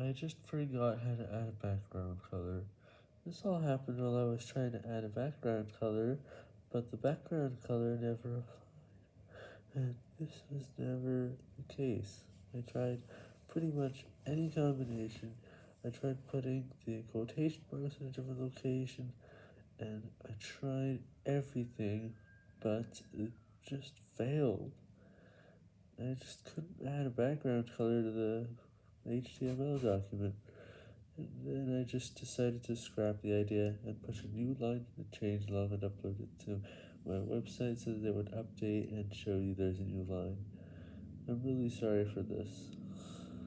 I just forgot how to add a background color. This all happened while I was trying to add a background color, but the background color never applied, and this was never the case. I tried pretty much any combination, I tried putting the quotation marks in a different location, and I tried everything, but it just failed. I just couldn't add a background color to the HTML document, and then I just decided to scrap the idea and push a new line in the changelog and upload it to my website so that it would update and show you there's a new line. I'm really sorry for this.